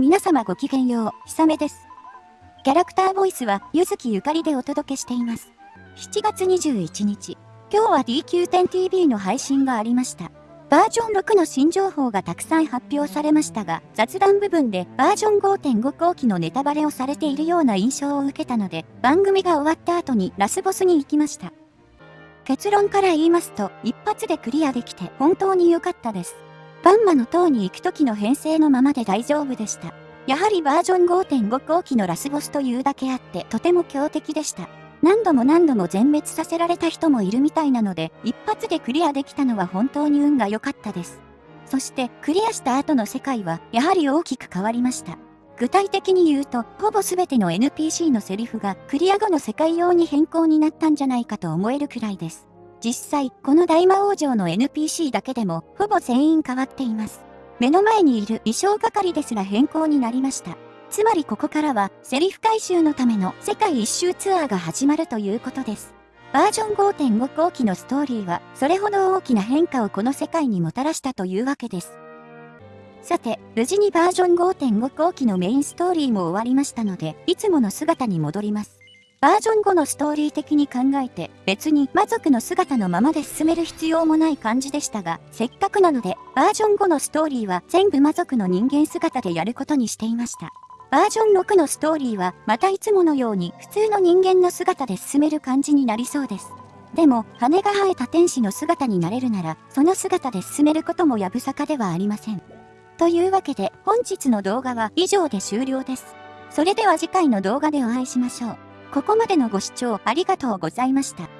皆様ごきげんよう、ひさめです。キャラクターボイスは、ゆずきゆかりでお届けしています。7月21日、今日は DQ10TV の配信がありました。バージョン6の新情報がたくさん発表されましたが、雑談部分でバージョン5.5後期のネタバレをされているような印象を受けたので、番組が終わった後にラスボスに行きました。結論から言いますと、一発でクリアできて本当に良かったです。バンマの塔に行く時の編成のままで大丈夫でした。やはりバージョン5.5後期のラスボスというだけあってとても強敵でした。何度も何度も全滅させられた人もいるみたいなので、一発でクリアできたのは本当に運が良かったです。そしてクリアした後の世界はやはり大きく変わりました。具体的に言うと、ほぼ全ての NPC のセリフがクリア後の世界用に変更になったんじゃないかと思えるくらいです。実際、この大魔王城の NPC だけでも、ほぼ全員変わっています。目の前にいる衣装係ですら変更になりました。つまりここからは、セリフ回収のための世界一周ツアーが始まるということです。バージョン5.5後期のストーリーは、それほど大きな変化をこの世界にもたらしたというわけです。さて、無事にバージョン5.5後期のメインストーリーも終わりましたので、いつもの姿に戻ります。バージョン5のストーリー的に考えて別に魔族の姿のままで進める必要もない感じでしたが、せっかくなのでバージョン5のストーリーは全部魔族の人間姿でやることにしていました。バージョン6のストーリーはまたいつものように普通の人間の姿で進める感じになりそうです。でも、羽が生えた天使の姿になれるなら、その姿で進めることもやぶさかではありません。というわけで、本日の動画は以上で終了です。それでは次回の動画でお会いしましょう。ここまでのご視聴ありがとうございました。